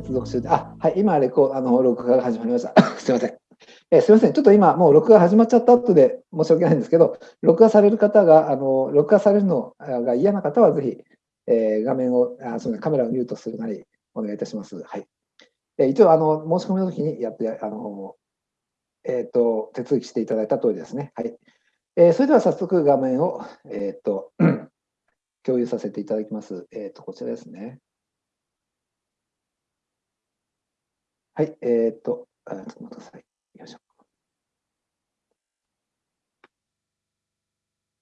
接続中で、あ、はい、今レコ、あの、録画が始まりました。すいません。えー、すみません、ちょっと今、もう録画始まっちゃった後で申し訳ないんですけど、録画される方が、あの録画されるのが嫌な方は、ぜひ、えー、画面をあそのカメラをミュートするなり、お願いいたします。はい。えー、一応、あの申し込みの時にやって、あのえーと、手続きしていただいた通りですね。はい。えー、それでは早速画面を、えーと、共有させていただきます。えーと、こちらですね。はい。えっ、と、あちょっと待ってください。よいしょ。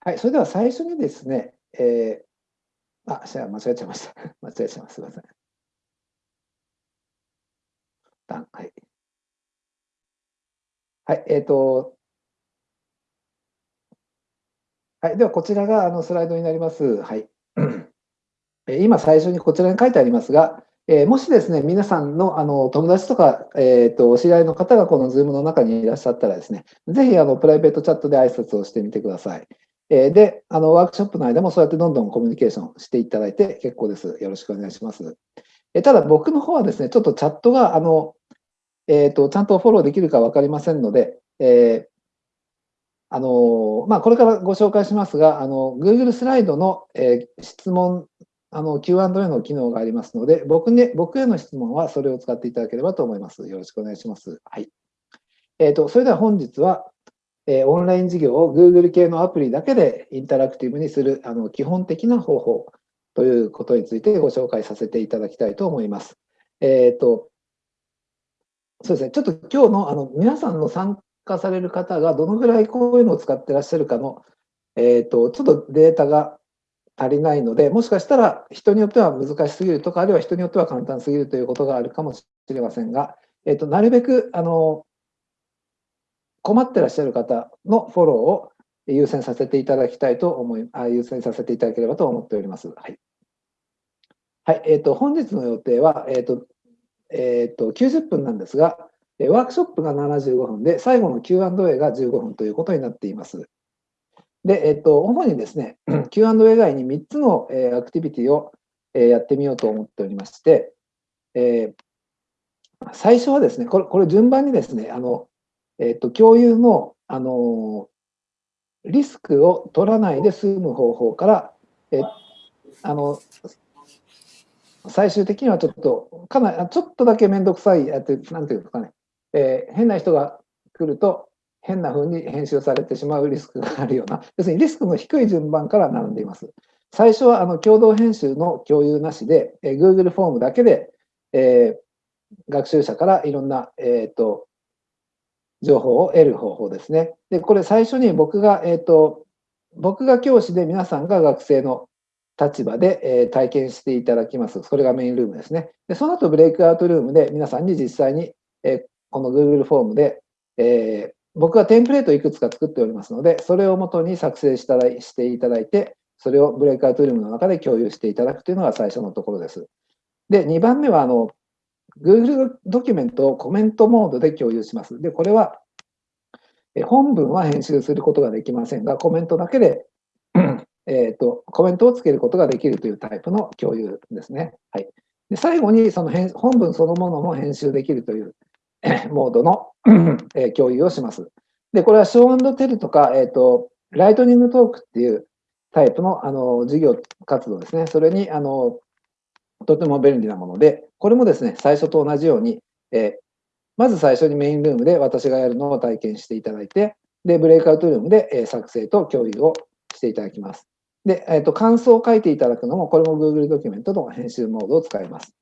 はい。それでは最初にですね、えー、あ、じゃあ間違えちゃいました。間違えちゃいます。すみません。はい。はい、えっ、と、はい、ではこちらがあのスライドになります。はい。今最初にこちらに書いてありますが、えー、もしですね、皆さんのあの友達とか、えーと、お知り合いの方がこの Zoom の中にいらっしゃったらですね、ぜひあのプライベートチャットで挨拶をしてみてください。えー、で、あのワークショップの間もそうやってどんどんコミュニケーションしていただいて結構です。よろしくお願いします。えー、ただ僕の方はですね、ちょっとチャットがあのえーと、ちゃんとフォローできるか分かりませんので、え、あのまあ、これからご紹介しますが、あの Google スライドの、え、質問、あの Q&A の機能がありますので僕、ね、僕への質問はそれを使っていただければと思います。よろしくお願いします。はいえーと、それでは本日は、えー、オンライン授業を Google 系のアプリだけでインタラクティブにするあの基本的な方法ということについてご紹介させていただきたいと思います。えーとそうですね、ちょっと今日のあの皆さんの参加される方がどのぐらいこういうのを使ってらっしゃるかの、えーと、ちょっとデータが足りないので、もしかしたら人によっては難しすぎるとか、あるいは人によっては簡単すぎるということがあるかもしれませんが、えーと、なるべくあの困ってらっしゃる方のフォローを優先させていただきたいと思い、あ優先させていただければと思っております。はい。はい、えーと、本日の予定は、えーとえー、と90分なんですが、ワークショップが75分で、最後の Q&A が15分ということになっています。で、えっ、と、主にですね、Q&A 以外に3つの、えー、アクティビティを、えー、やってみようと思っておりまして、えー、最初はですね、これ、これ順番にですね、あの、えっ、と、共有の、あの、リスクを取らないで済む方法から、えあの最終的にはちょっと、かなり、ちょっとだけ面倒くさい、なんていうかね、えー、変な人が来ると、変な風に編集されてしまうリスクがあるような、要するにリスクの低い順番から並んでいます。最初はあの共同編集の共有なしで、えー、Google フォームだけで、えー、学習者からいろんな、えーと、情報を得る方法ですね。で、これ最初に僕が、えーと僕が教師で皆さんが学生の立場で、え体験していただきます。それがメインルームですね。でその後、ブレイクアウトルームで皆さんに実際に、えこの Google フォームで、え僕はテンプレートをいくつか作っておりますので、それをもとに作成したらしていただいて、それをブレイクアウトルームの中で共有していただくというのが最初のところです。で、2番目はあの Google ドキュメントをコメントモードで共有します。で、これは本文は編集することができませんが、コメントだけで えーと、コメントをつけることができるというタイプの共有ですね。はい、で最後にその本文そのものも編集できるという モードのえー、共有をします。で、これはショーテルとか、えーと、ライトニングトークっていうタイプのあの授業活動ですね。それにあのとても便利なもので、これもですね、最初と同じように、えー、まず最初にメインルームで私がやるのを体験していただいて、で、ブレイクアウトルームで、え作成と共有をしていただきます。で、えーと、感想を書いていただくのも、これも Google ドキュメントの編集モードを使います。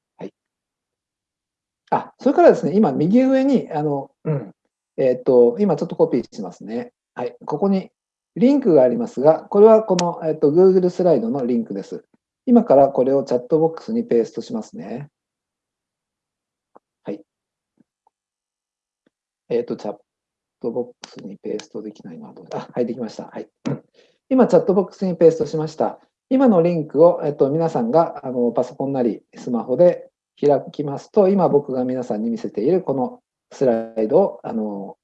あ、それからですね、今、右上に、あの、うん、えっ、ー、と、今ちょっとコピーしますね。はい、ここにリンクがありますが、これはこの、えーと、Google スライドのリンクです。今からこれをチャットボックスにペーストしますね。はい。えっ、ー、と、チャットボックスにペーストできないのはどうあ、はい、できました。はい。今、チャットボックスにペーストしました。今のリンクを、えっと、皆さんがあのパソコンなりスマホで開きますと、今僕が皆さんに見せているこのスライドをあの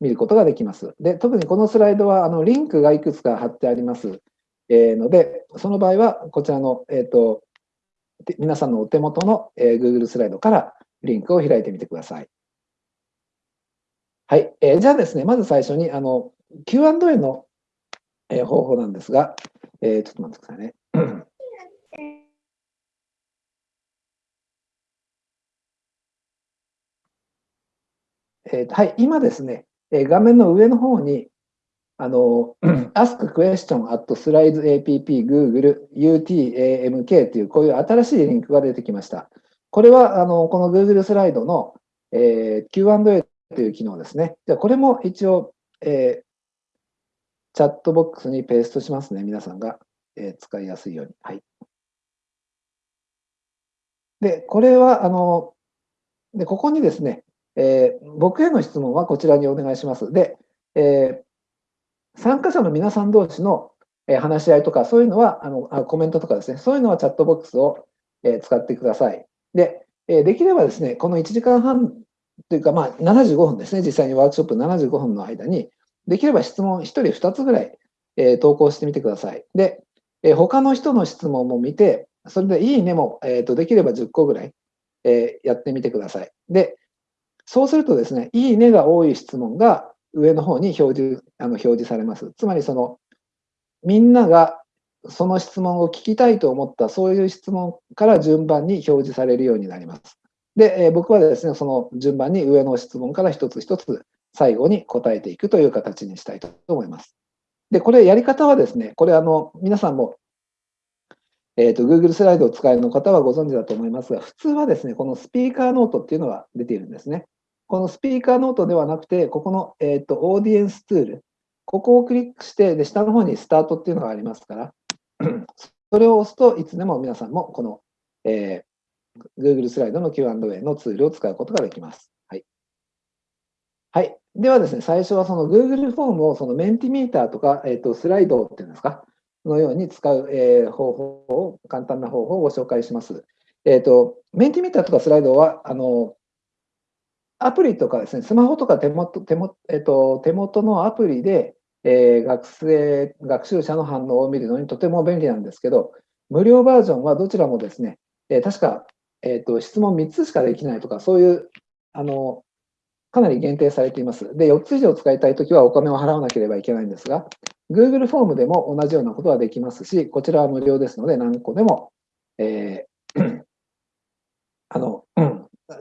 見ることができます。で、特にこのスライドはあのリンクがいくつか貼ってあります、えー、ので、その場合はこちらの、えーと、皆さんのお手元の、えー、Google スライドからリンクを開いてみてください。はい。えー、じゃあですね、まず最初に、あの、Q&A の、えー、方法なんですが、えー、ちょっと待ってくださいね。えー、はい、今ですね、え画面の上の方に、あの、ask question at slides app google utamk というこういう新しいリンクが出てきました。これは、あの、この Google スライドの、えー、Q&A という機能ですね。じゃこれも一応、えー、チャットボックスにペーストしますね。皆さんが、えー、使いやすいように。はい。で、これは、あの、で、ここにですね、えー、僕への質問はこちらにお願いします。で、えー、参加者の皆さん同士の話し合いとか、そういうのはあのあ、コメントとかですね、そういうのはチャットボックスを、え、使ってください。で、えできればですね、この1時間半というか、まあ、75分ですね、実際にワークショップ75分の間に、できれば質問1人2つぐらい、え投稿してみてください。で、え他の人の質問も見て、それでいいねも、えーと、できれば10個ぐらい、えやってみてください。で、そうするとですね、いいねが多い質問が上の方に表示あの表示されます。つまりその、みんながその質問を聞きたいと思った、そういう質問から順番に表示されるようになります。で、え僕はですね、その順番に上の質問から一つ一つ最後に答えていくという形にしたいと思います。で、これやり方はですね、これあの、皆さんも、えっ、ー、と、Google スライドを使いの方はご存知だと思いますが、普通はですね、このスピーカーノートっていうのが出ているんですね。このスピーカーノートではなくて、ここの、えーと、オーディエンスツール、ここをクリックして、で下の方にスタートっていうのがありますから、それを押すといつでも皆さんもこの、えー、Google スライドの Q&A のツールを使うことができます。はい。はい。ではですね、最初はその Google フォームをそのメンティミーターとか、えーと、スライドっていうんですか、のように使う、えー、方法を、簡単な方法をご紹介します。えっ、ー、と、メンティミーターとかスライドは、あの、アプリとかですね、スマホとか手元手元,、えっと、手元のアプリで、えー、学生、学習者の反応を見るのにとても便利なんですけど、無料バージョンはどちらもですね、えー、確か、えーと、質問3つしかできないとか、そういうあのかなり限定されています。で、4つ以上使いたいときはお金を払わなければいけないんですが、Google フォームでも同じようなことはできますし、こちらは無料ですので、何個でも、えー、あの、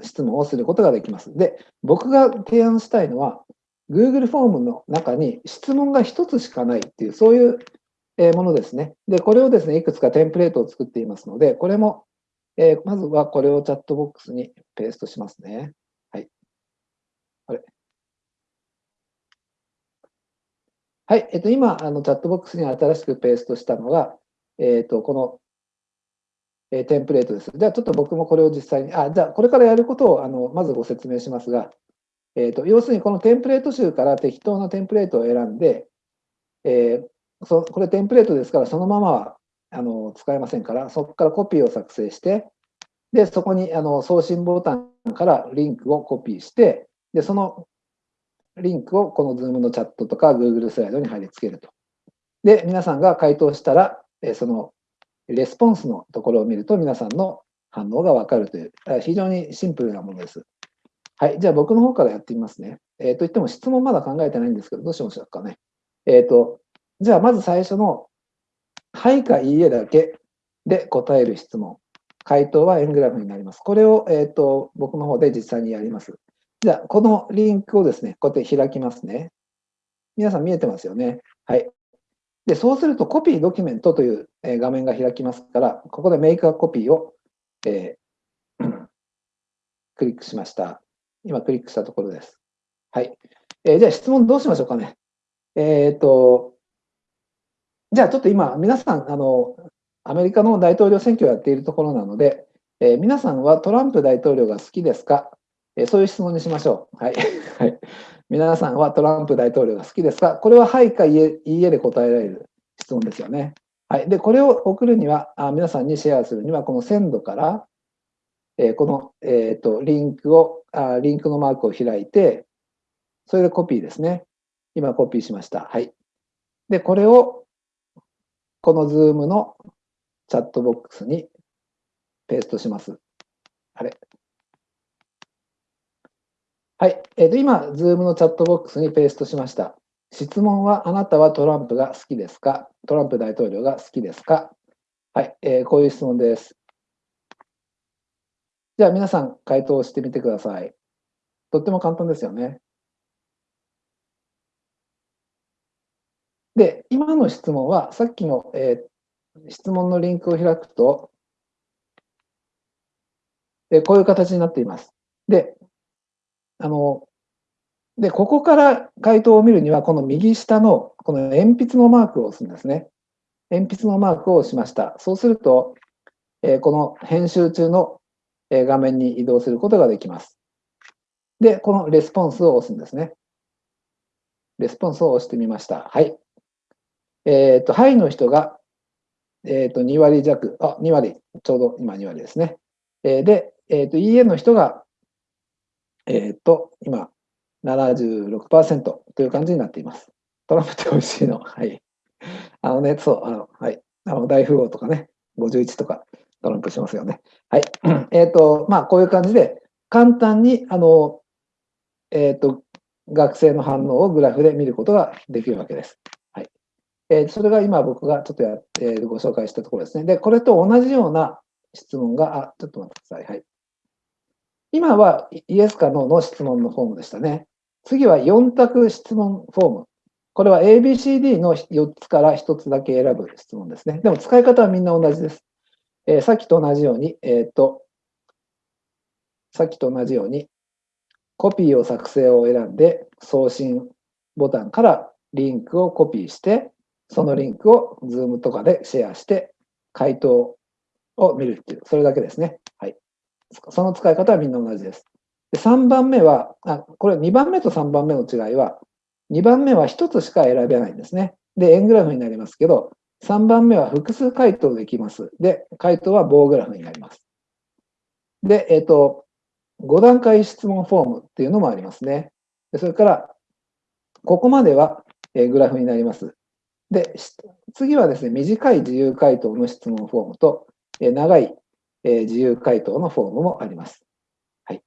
質問をすることができます。で、僕が提案したいのは、Google フォームの中に質問が1つしかないっていう、そういうものですね。で、これをですね、いくつかテンプレートを作っていますので、これも、えー、まずはこれをチャットボックスにペーストしますね。はい。あれはい。えっと、今、あのチャットボックスに新しくペーストしたのが、えっと、このえー、テンプレートです。じゃあ、ちょっと僕もこれを実際に、あ、じゃあ、これからやることをあのまずご説明しますが、えーと、要するにこのテンプレート集から適当なテンプレートを選んで、えー、そこれテンプレートですから、そのままはあの使えませんから、そこからコピーを作成して、で、そこにあの送信ボタンからリンクをコピーして、で、そのリンクをこの Zoom のチャットとか Google スライドに貼り付けると。で、皆さんが回答したら、えそのレスポンスのところを見ると皆さんの反応がわかるという、非常にシンプルなものです。はい。じゃあ僕の方からやってみますね。えっ、ー、と言っても質問まだ考えてないんですけど、どうしましょうかね。えっ、ー、と、じゃあまず最初の、はいかいいえだけで答える質問。回答は円グラフになります。これを、えっ、ー、と僕の方で実際にやります。じゃあ、このリンクをですね、こうやって開きますね。皆さん見えてますよね。はい。で、そうするとコピードキュメントという画面が開きますから、ここでメイクアコピーを、えー、クリックしました。今クリックしたところです。はい。えー、じゃあ質問どうしましょうかね。えっ、ー、と、じゃあちょっと今、皆さん、あの、アメリカの大統領選挙をやっているところなので、え、皆さんはトランプ大統領が好きですか、えそういう質問にしましょう。はい。はい皆さんはトランプ大統領が好きですか？これははいかいいえで答えられる質問ですよね。はい。で、これを送るには、あ皆さんにシェアするには、このセンドから、えー、この、えっ、ー、と、リンクをあ、リンクのマークを開いて、それでコピーですね。今コピーしました。はい。で、これを、この Zoom のチャットボックスにペーストします。あれ？はい。えー、と今、Zoom のチャットボックスにペーストしました。質問は、あなたはトランプが好きですか？トランプ大統領が好きですか？はい、えー、こういう質問です。じゃあ皆さん回答してみてください。とっても簡単ですよね。で、今の質問は、さっきの、えー、質問のリンクを開くと、えー、こういう形になっています。で、あの、で、ここから回答を見るには、この右下のこの鉛筆のマークを押すんですね。鉛筆のマークを押しました。そうすると、えー、この編集中の画面に移動することができます。で、このレスポンスを押すんですね。レスポンスを押してみました。はい。えっ、ー、と、はいの人が、えっ、ー、と、2割弱、あ、2割、ちょうど今2割ですね。えー、で、えっ、と、いいえの人が、えっ、と、今、76%という感じになっています。トランプって美味しいの。はい。あのね、そう、あの、はい。あの、大富豪とかね、51とかトランプしますよね。はい。えっ、と、まあ、こういう感じで、簡単に、あの、えっ、と、学生の反応をグラフで見ることができるわけです。はい。えー、それが今僕がちょっとや、えー、ご紹介したところですね。で、これと同じような質問が、あ、ちょっと待ってください。はい。今はイエスかノーの質問のフォームでしたね。次は4択質問フォーム。これは ABCD の4つから1つだけ選ぶ質問ですね。でも使い方はみんな同じです。えー、さっきと同じように、えっ、ー、と、さっきと同じように、コピーを作成を選んで、送信ボタンからリンクをコピーして、そのリンクを Zoom とかでシェアして、回答を見るっていう、それだけですね。はい。その使い方はみんな同じです。で3番目は、あ、これ2番目と3番目の違いは、2番目は1つしか選べないんですね。で、円グラフになりますけど、3番目は複数回答できます。で、回答は棒グラフになります。で、えっ、ー、と、5段階質問フォームっていうのもありますね。でそれから、ここまでは、えグラフになります。で、次はですね、短い自由回答の質問フォームと、え長い、え自由回答のフォームもあります。はい。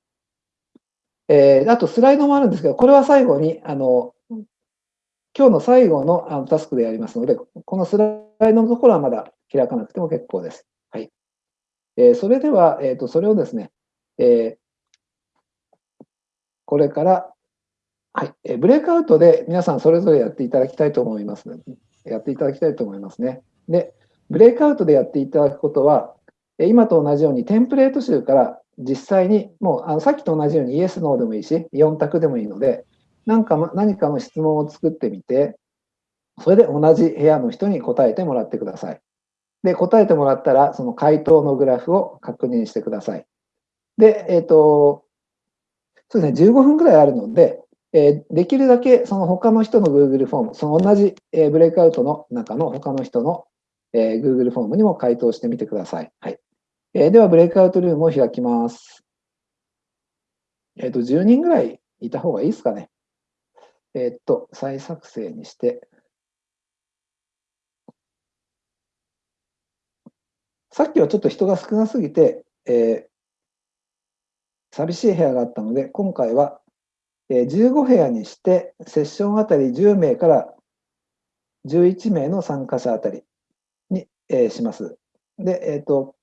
えー、あと、スライドもあるんですけど、これは最後に、あの、今日の最後のあのタスクでやりますので、このスライドのところはまだ開かなくても結構です。はい。えー、それでは、えっ、ー、と、それをですね、えー、これから、はい、えブレイクアウトで皆さんそれぞれやっていただきたいと思います。やっていただきたいと思いますね。で、ブレイクアウトでやっていただくことは、今と同じようにテンプレート集から実際に、もうあのさっきと同じようにイエス、ノーでもいいし、4択でもいいので、何か何かの質問を作ってみて、それで同じ部屋の人に答えてもらってください。で、答えてもらったら、その回答のグラフを確認してください。で、えっ、ー、と、そうですね、15分くらいあるので、えー、できるだけその他の人の Google フォーム、その同じ、えー、ブレイクアウトの中の他の人の、え、Google フォームにも回答してみてください。はい。えー、では、ブレイクアウトルームを開きます。えっ、と、10人ぐらいいた方がいいですかね。えっと、再作成にして、さっきはちょっと人が少なすぎて、えー、寂しい部屋があったので、今回は、えー、15部屋にして、セッションあたり10名から11名の参加者あたりに、えー、します。で、えっ、と、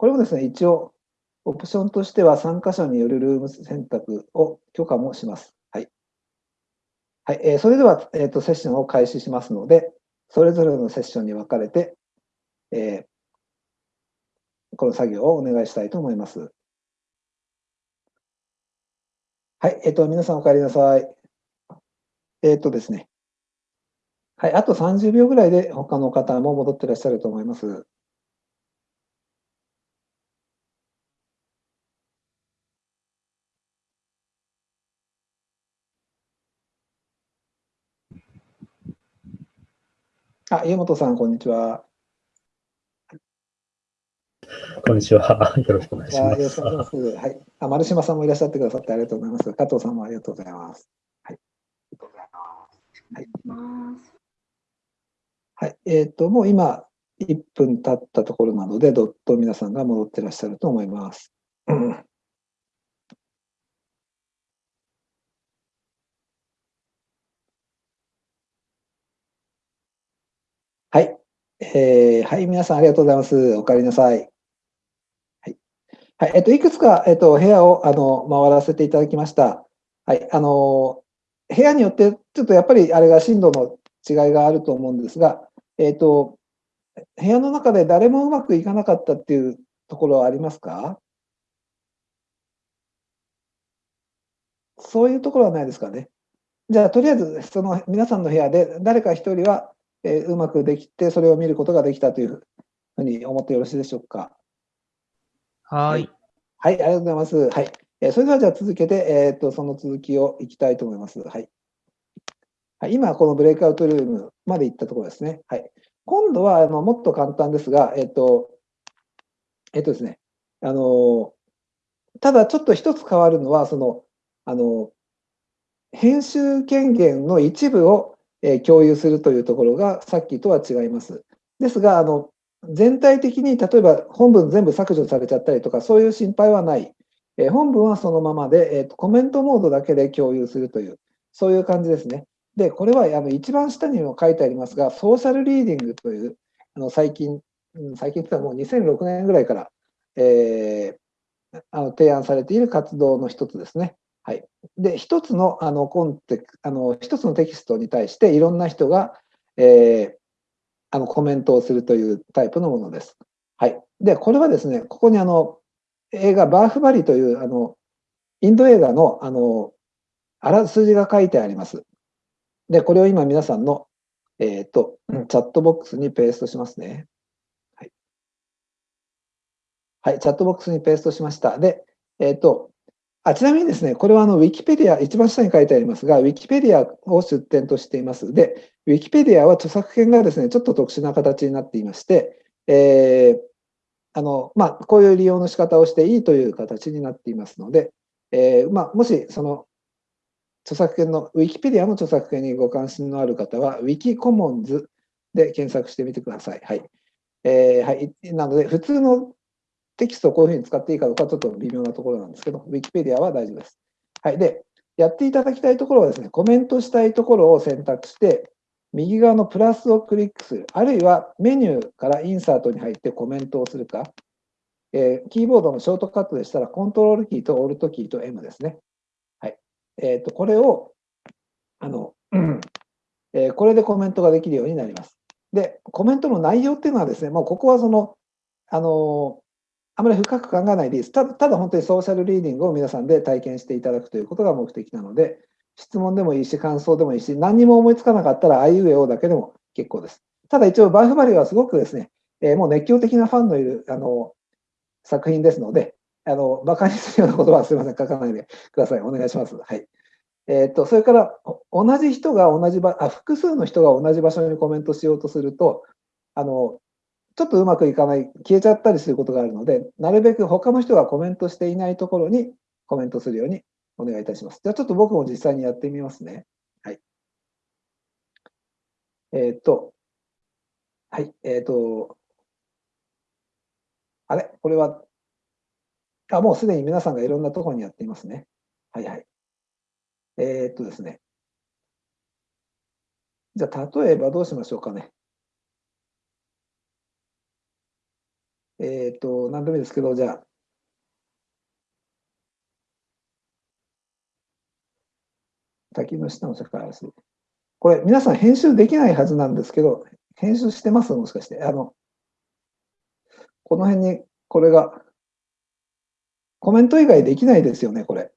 これもですね、一応、オプションとしては参加者によるルーム選択を許可もします。はい、はいえー、それでは、えーと、セッションを開始しますので、それぞれのセッションに分かれて、えー、この作業をお願いしたいと思います。はい、えっ、ー、と、皆さんお帰りなさい。えっ、ー、とですね。はい、あと30秒ぐらいで他の方も戻ってらっしゃると思います。あ、家本さん、こんにちは。こんにちは。よろしくお願いします。よろしくお願いします。はい。あ、丸島さんもいらっしゃってくださってありがとうございます。加藤さんもありがとうございます。はい。ありがとうございます。はい。はい、えっ、ー、と、もう今、1分経ったところなので、どっと皆さんが戻ってらっしゃると思います。はいえー、はい、皆さんありがとうございます。お帰りなさい。はい。はい、えっと、いくつか、えっと、部屋を、あの、回らせていただきました。はい、あの、部屋によって、ちょっとやっぱりあれが震度の違いがあると思うんですが、えっと、部屋の中で誰もうまくいかなかったっていうところはありますか？そういうところはないですかね。じゃあ、とりあえず、その皆さんの部屋で誰か一人は、えー、うまくできて、それを見ることができたというふうに思ってよろしいでしょうか？はい。はい、ありがとうございます。はい。えー、それでは、じゃあ続けて、えー、っと、その続きをいきたいと思います。はい。はい、今、このブレイクアウトルームまで行ったところですね。はい。今度は、あのもっと簡単ですが、えっと、えっとですね、あの、ただちょっと一つ変わるのは、その、あの、編集権限の一部を、え、共有するというところがさっきとは違います。ですが、あの、全体的に例えば本文全部削除されちゃったりとか、そういう心配はない。え、本文はそのままで、えーと、コメントモードだけで共有するという、そういう感じですね。で、これはあの一番下にも書いてありますが、ソーシャルリーディングという、あの最近、最近というのはもう2006年ぐらいから、えー、あの提案されている活動の一つですね。はい、で一つのあのコンテあの一つのテキストに対していろんな人が、えー、あのコメントをするというタイプのものです。はい、でこれはですねここにあの映画「バーフバリ」というあのインド映画のあのあらすじが書いてあります。でこれを今皆さんの、えーと、チャットボックスにペーストしますね。はい、はい、チャットボックスにペーストしました。で、えっ、ー、とあちなみにですね、これはあのウィキペディア、一番下に書いてありますが、ウィキペディアを出典としています。で、ウィキペディアは著作権がですね、ちょっと特殊な形になっていまして、えー、あのまあ、こういう利用の仕方をしていいという形になっていますので、えー、まあ、もしその著作権の、ウィキペディアの著作権にご関心のある方は、ウィキコモンズで検索してみてください。はい。えー、はい、なので、普通のテキストをこういうふうに使っていいかどうかちょっと微妙なところなんですけど、Wikipedia は大丈夫です。はい。で、やっていただきたいところはですね、コメントしたいところを選択して、右側のプラスをクリックする、あるいはメニューからインサートに入ってコメントをするか、えー、キーボードのショートカットでしたら、コントロールキーとオルトキーと M ですね。はい。えっ、ー、と、これを、あの、えー、これでコメントができるようになります。で、コメントの内容っていうのはですね、もうここはその、あのあまり深く考えないでいいです。ただただ本当にソーシャルリーディングを皆さんで体験していただくということが目的なので、質問でもいいし、感想でもいいし、何にも思いつかなかったら、あいうえおだけでも結構です。ただ一応、バーフバリはすごくですね、えー、もう熱狂的なファンのいるあの作品ですので、あの馬鹿にするようなことはすみません、書かないでください。お願いします。はい。えー、っと、それから、同じ人が同じ場あ、複数の人が同じ場所にコメントしようとすると、あのちょっとうまくいかない、消えちゃったりすることがあるので、なるべく他の人がコメントしていないところにコメントするようにお願いいたします。じゃあちょっと僕も実際にやってみますね。はい。えっ、と、はい、えっ、と、あれ？これは、あ、もうすでに皆さんがいろんなところにやっていますね。はいはい。えっ、とですね。じゃあ、例えばどうしましょうかね。えっ、ー、と、何でもいいですけど、じゃあ、滝の下の世界です。これ、皆さん編集できないはずなんですけど、編集してます？もしかして。あの、この辺にこれが、コメント以外できないですよね、これ。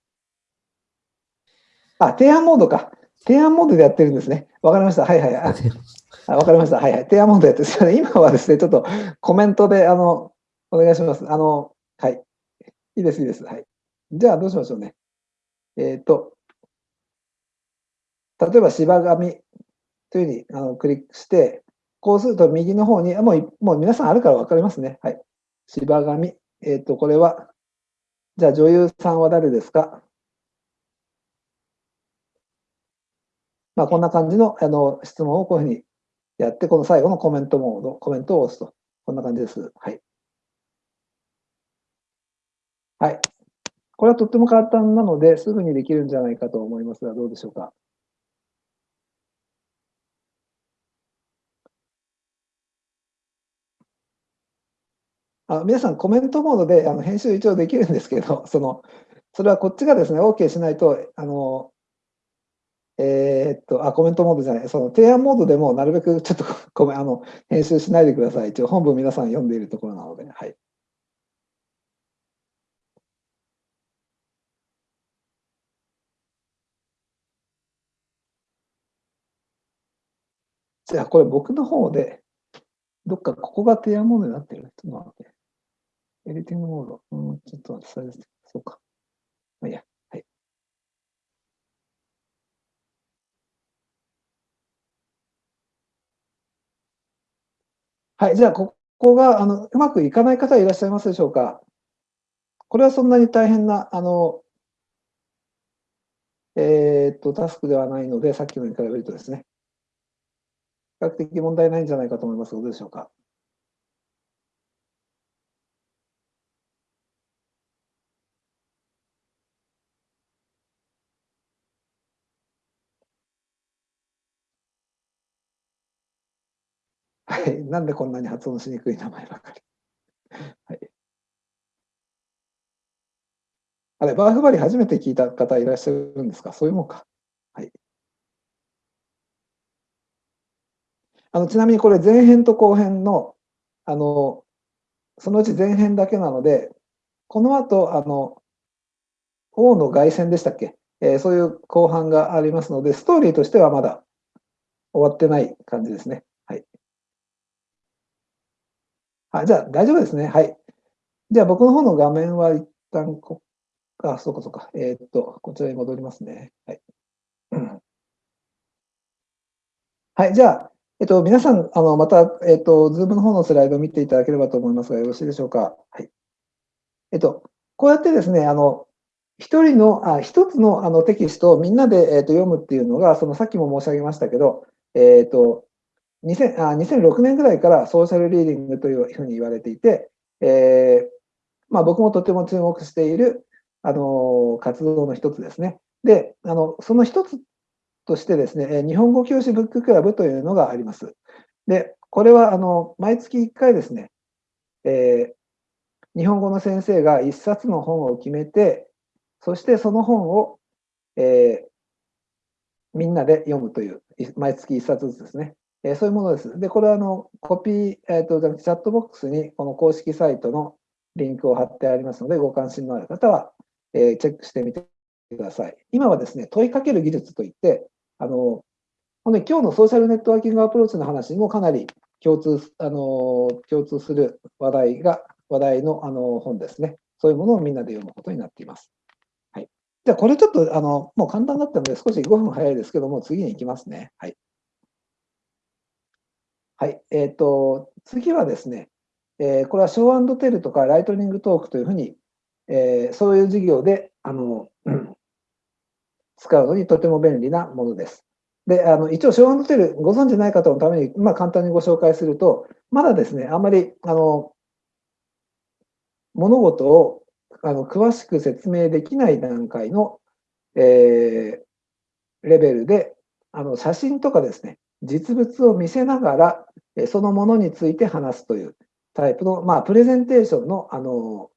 あ、提案モードか。提案モードでやってるんですね。わかりました。はいはい。あ わかりました。はいはい。提案モードやってるん今はですね、ちょっとコメントで、あの、お願いします。あの、はい。いいです、いいです。はい。じゃあ、どうしましょうね。えっ、ー、と、例えば、芝紙というふうにあのクリックして、こうすると右の方に、もうもう皆さんあるから分かりますね。はい。芝紙。えっ、ー、と、これは、じゃあ女優さんは誰ですか？まあ、こんな感じのあの質問をこういうふうにやって、この最後のコメントモード、コメントを押すと。こんな感じです。はい。はい。これはとっても簡単なので、すぐにできるんじゃないかと思いますが、どうでしょうか？あ皆さんコメントモードであの編集一応できるんですけど、その、それはこっちがですね、OK しないと、あの、えー、っと、あ、コメントモードじゃない、その提案モードでもなるべくちょっとごめん、あの、編集しないでください。一応本文皆さん読んでいるところなので、はい。じゃあ、これ僕の方で、どっかここが提案モードになってる。ちょっと待って。エディティングモード。うん、ちょっと待って、それです。そうか。まあ、いいや。はい。はい、じゃあ、ここがあのうまくいかない方いらっしゃいますでしょうか？これはそんなに大変な、あの、えー、っと、タスクではないので、さっきのに比べるとですね、較的問題ないんじゃないかと思いますが、どうでしょうか？はい、なんでこんなに発音しにくい名前ばかり？はい、あれ、バーフバリ初めて聞いた方いらっしゃるんですか？そういうもんか。はい。あのちなみにこれ前編と後編の、あの、そのうち前編だけなので、この後、あの、王の凱旋でしたっけ、えー、そういう後半がありますので、ストーリーとしてはまだ終わってない感じですね。はい。あ、じゃあ大丈夫ですね。はい。じゃあ僕の方の画面は一旦こ、あ、そうかそうか。えー、っと、こちらに戻りますね。はい。はい、じゃあ、えっと、皆さん、あのまた、えっと、ズームの方のスライドを見ていただければと思いますが、よろしいでしょうか？はい。えっと、こうやってですね、あの、一人の、あ一つのあのテキストをみんなで、えっと、読むっていうのが、そのさっきも申し上げましたけど、えっと、2000あ2006年ぐらいからソーシャルリーディングというふうに言われていて、えーまあ、僕もとても注目している、あの活動の一つですね。で、あのその一つとしてですね、日本語教師ブッククラブというのがあります。で、これはあの毎月1回ですね、えー、日本語の先生が1冊の本を決めて、そしてその本を、えー、みんなで読むという、毎月1冊ずつですね。えそういうものです。で、これはあのコピー、えーと、チャットボックスにこの公式サイトのリンクを貼ってありますので、ご関心のある方は、えー、チェックしてみてください。今はですね、問いかける技術といって、あの今日のソーシャルネットワーキングアプローチの話にもかなり共通あの共通する話題が、話題のあの本ですね。そういうものをみんなで読むことになっています。はい、じゃあ、これちょっとあのもう簡単だったので、少し5分早いですけども、次に行きますね。はい。はい。えっ、ー、と、次はですね、えー、これはショーテルとかライトニングトークというふうに、えー、そういう事業で、あの、使うのにとても便利なものです。で、あの一応、ショーテル、ご存じない方のために、まあ、簡単にご紹介すると、まだですね、あんまり、あの、物事をあの詳しく説明できない段階の、えー、レベルで、あの写真とかですね、実物を見せながら、そのものについて話すというタイプの、まあ、プレゼンテーションの、あの、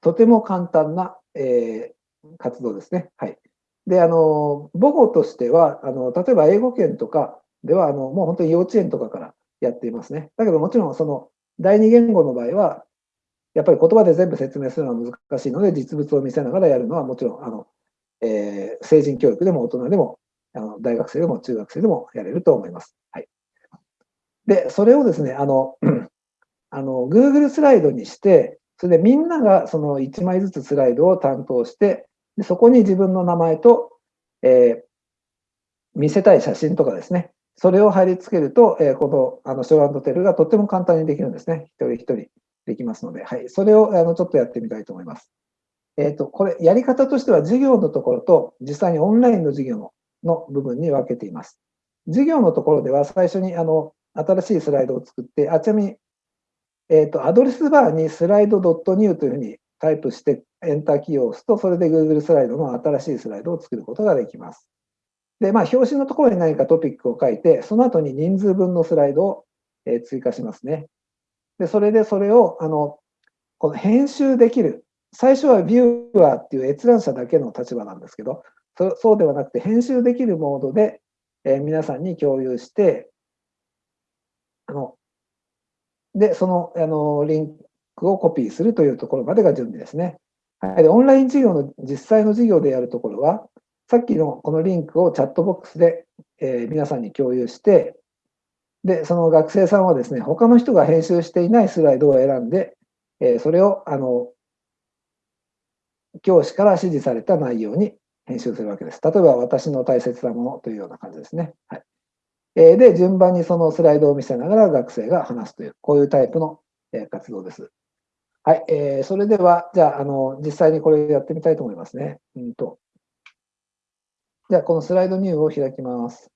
とても簡単な、えー、活動ですね。はい。で、あの、母語としては、あの、例えば英語圏とかでは、あの、もう本当に幼稚園とかからやっていますね。だけどもちろん、その、第二言語の場合は、やっぱり言葉で全部説明するのは難しいので、実物を見せながらやるのはもちろん、あの、えー、成人教育でも大人でもあの大学生でも中学生でもやれると思います。はい、で、それをですね、あの、あの Google スライドにして、それでみんながその1枚ずつスライドを担当して、でそこに自分の名前と、えー、見せたい写真とかですね、それを貼り付けると、えー、このあのショーテルがとっても簡単にできるんですね。一人一人できますので、はい、それをあのちょっとやってみたいと思います。えっ、ー、と、これ、やり方としては授業のところと、実際にオンラインの授業のの部分に分けています。授業のところでは最初にあの新しいスライドを作って、あちなみに、えーと、アドレスバーにスライド .new というふうにタイプしてエンターキーを押すと、それで Google スライドの新しいスライドを作ることができます。で、まあ、表紙のところに何かトピックを書いて、その後に人数分のスライドをえ追加しますね。で、それでそれを、あの、この編集できる。最初はビューアーっていう閲覧者だけの立場なんですけど、そうではなくて編集できるモードで、え、皆さんに共有して、あの、で、その、あの、リンクをコピーするというところまでが準備ですね。はい、でオンライン授業の実際の授業でやるところは、さっきのこのリンクをチャットボックスで、えー、皆さんに共有して、で、その学生さんはですね、他の人が編集していないスライドを選んで、えー、それを、あの、教師から指示された内容に編集するわけです。例えば、私の大切なものというような感じですね。はい。えー、で、順番にそのスライドを見せながら学生が話すという、こういうタイプの、活動です。はい。えー、それでは、じゃあ、あの、実際にこれやってみたいと思いますね。うんと。じゃあ、このスライドニューを開きます。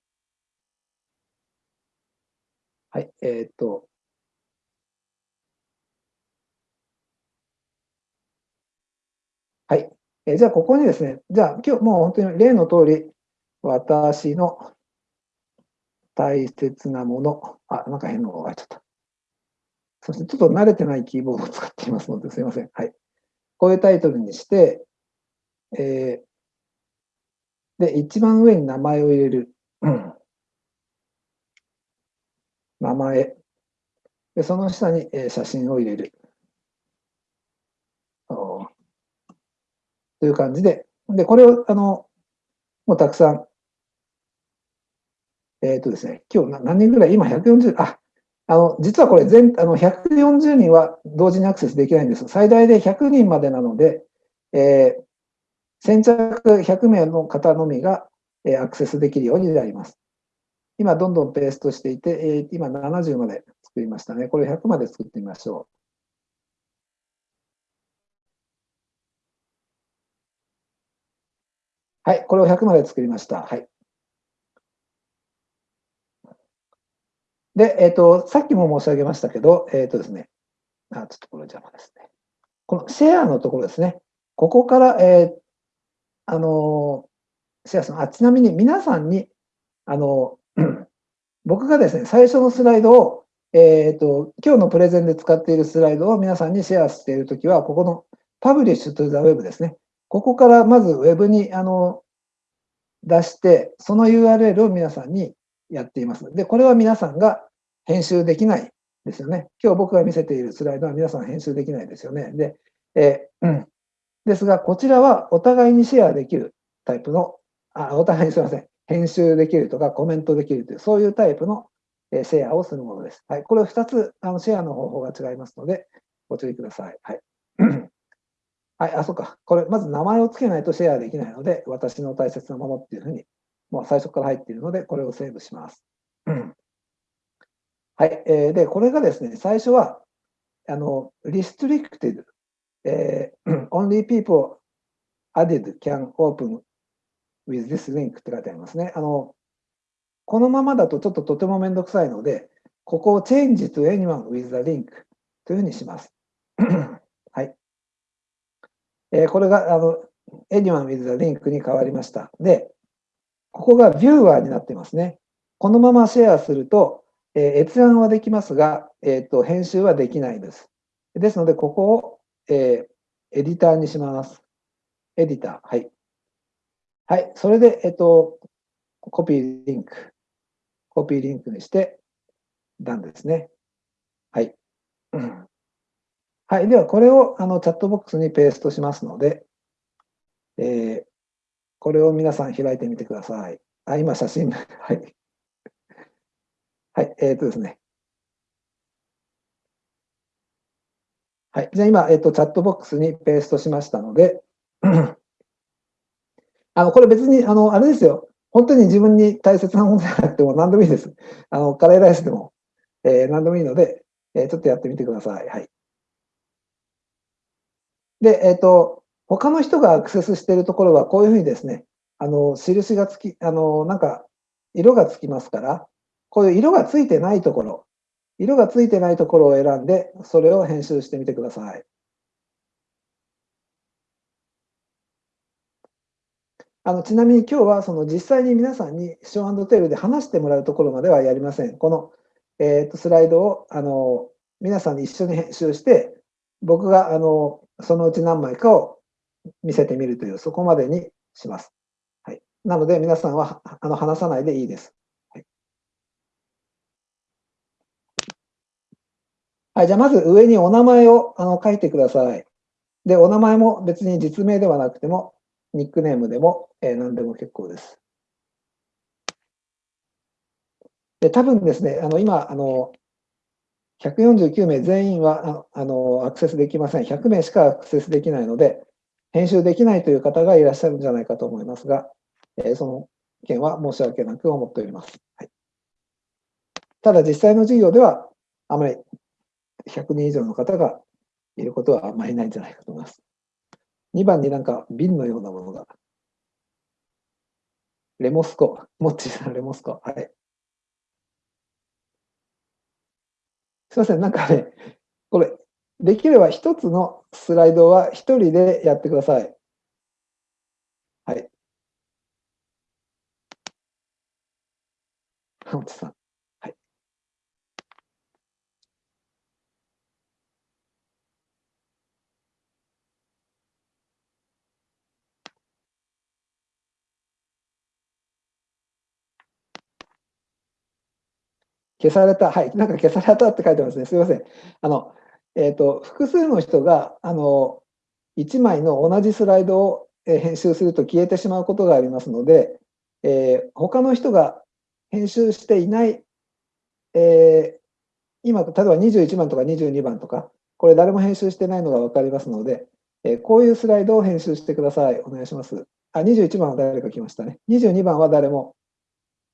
はい、えー、っと。はい。えー、じゃあ、ここにですね、じゃあ、今日もう本当に例の通り、私の大切なもの、あ、なんか変なのが入っちゃった。そしてちょっと慣れてないキーボードを使っていますので、すいません。はい。こういうタイトルにして、えー、で、一番上に名前を入れる。名前。で、その下に、え写真を入れる。という感じで、で、これを、あの、もうたくさん、えっ、ー、とですね、今日何人ぐらい、今140、あ、あの、実はこれ全、あの、140人は同時にアクセスできないんです。最大で100人までなので、えー、先着100名の方のみが、えー、アクセスできるようになります。今、どんどんペーストしていて、えー、今70まで作りましたね。これ100まで作ってみましょう。はい、これを100まで作りました。はい。で、えっ、ー、と、さっきも申し上げましたけど、えっ、ー、とですね、あ、ちょっとこれ邪魔ですね。このシェアのところですね。ここから、えー、あの、シェアする。あ、ちなみに皆さんに、あの、僕がですね、最初のスライドを、えっ、ー、と、今日のプレゼンで使っているスライドを皆さんにシェアしているときは、ここの Publish to the Web ですね。ここからまず Web にあの出して、その URL を皆さんにやっています。で、これは皆さんが編集できないですよね。今日僕が見せているスライドは皆さん編集できないですよね。で、えー、うん。ですが、こちらはお互いにシェアできるタイプの、あ、お互いにすみません。編集できるとかコメントできるという、そういうタイプのシェアをするものです。はい。これを2つ、あのシェアの方法が違いますので、ご注意ください。はい。はい、あ、そうか。これ、まず名前を付けないとシェアできないので、私の大切なものっていうふうに、もう最初から入っているので、これをセーブします。はい。えー、で、これがですね、最初は、あの、restricted、えー、only people added can open with this link って書いてありますね。あの、このままだとちょっととてもめんどくさいので、ここを change to anyone with the link というふうにします。はい。えー、これが、あの、anyone with the link に変わりました。で、ここが viewer になってますね。このままシェアすると、えー、閲覧はできますが、えーと、編集はできないです。ですので、ここを、えー、エディターにします。エディター。はい。はい。それで、えっ、ー、と、Copy link。Copy link にして、 Done ですね。はい。はい。では、これをあのチャットボックスにペーストしますので、えー、これを皆さん開いてみてください。あ、今写真。はい。はい、えっ、ー、とですね。はい、じゃあ今、えっ、ー、と、チャットボックスにペーストしましたので、あの、これ別に、あの、あれですよ。本当に自分に大切なものじゃなくても何でもいいです。あの、カレーライスでも、えー、何でもいいので、えー、ちょっとやってみてください。はい。で、えっ、ー、と、他の人がアクセスしているところは、こういうふうにですね、あの、印がつき、あの、なんか、色がつきますから、こういう色がついてないところ、色がついてないところを選んで、それを編集してみてください。あのちなみに今日はその実際に皆さんにショーテールで話してもらうところまではやりません。この、えー、とスライドをあの皆さんに一緒に編集して、僕があのそのうち何枚かを見せてみるという、そこまでにします。はい、なので、皆さんはあの話さないでいいです。はい、じゃあまず上にお名前をあの書いてください。で、お名前も別に実名ではなくても、ニックネームでも、えー、何でも結構です。で、多分ですね、あの今、あの149名全員はあのアクセスできません。100名しかアクセスできないので、編集できないという方がいらっしゃるんじゃないかと思いますが、えー、その件は申し訳なく思っております。はい、ただ、実際の授業では、あまり100人以上の方がいることはあんまりないんじゃないかと思います。2番になんか瓶のようなものが。レモスコ、モッチーさん、レモスコ。はい。すいません、なんかね、これ、できれば一つのスライドは一人でやってください。はい。モッチーさん。消された、はい、なんか消されたって書いてますね。すみません。あの、えっ、ー、と、複数の人が、あの、1枚の同じスライドを編集すると消えてしまうことがありますので、えー、他の人が編集していない、えー、今、例えば21番とか22番とか、これ誰も編集してないのが分かりますので、えー、こういうスライドを編集してください。お願いします。あ、21番は誰か来ましたね。22番は誰も、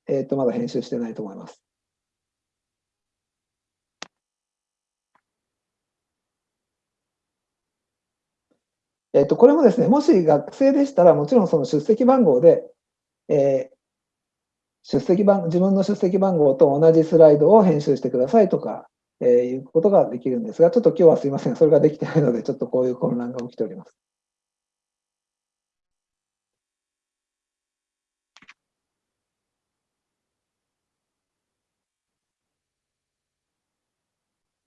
えっ、と、まだ編集してないと思います。えっと、これもですね、もし学生でしたら、もちろんその出席番号で、えー、出席番、自分の出席番号と同じスライドを編集してくださいとか、えー、いうことができるんですが、ちょっと今日はすいません、それができてないので、ちょっとこういう混乱が起きております。